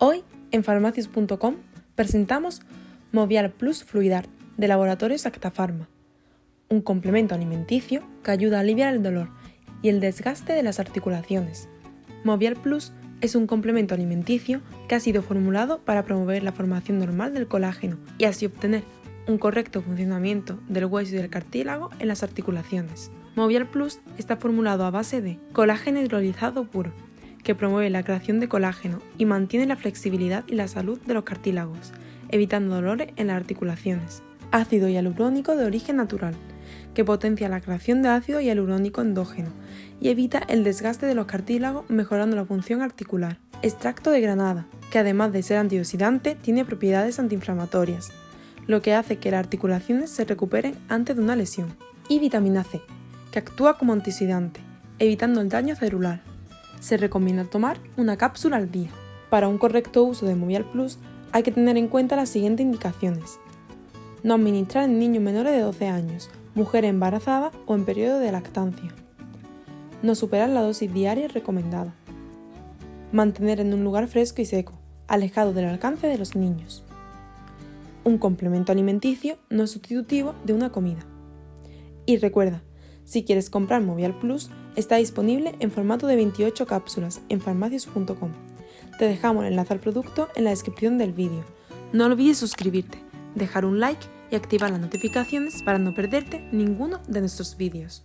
Hoy, en farmacias.com, presentamos Movial Plus Fluidart de Laboratorios Actafarma, un complemento alimenticio que ayuda a aliviar el dolor y el desgaste de las articulaciones. Movial Plus es un complemento alimenticio que ha sido formulado para promover la formación normal del colágeno y así obtener un correcto funcionamiento del hueso y del cartílago en las articulaciones. Movial Plus está formulado a base de colágeno hidrolizado puro, que promueve la creación de colágeno y mantiene la flexibilidad y la salud de los cartílagos, evitando dolores en las articulaciones. Ácido hialurónico de origen natural, que potencia la creación de ácido hialurónico endógeno y evita el desgaste de los cartílagos mejorando la función articular. Extracto de granada, que además de ser antioxidante tiene propiedades antiinflamatorias, lo que hace que las articulaciones se recuperen antes de una lesión. Y vitamina C, que actúa como antioxidante, evitando el daño celular. Se recomienda tomar una cápsula al día. Para un correcto uso de Movial Plus hay que tener en cuenta las siguientes indicaciones. No administrar en niños menores de 12 años, mujer embarazada o en periodo de lactancia. No superar la dosis diaria recomendada. Mantener en un lugar fresco y seco, alejado del alcance de los niños. Un complemento alimenticio no sustitutivo de una comida. Y recuerda, si quieres comprar Movial Plus, está disponible en formato de 28 cápsulas en farmacias.com. Te dejamos el enlace al producto en la descripción del vídeo. No olvides suscribirte, dejar un like y activar las notificaciones para no perderte ninguno de nuestros vídeos.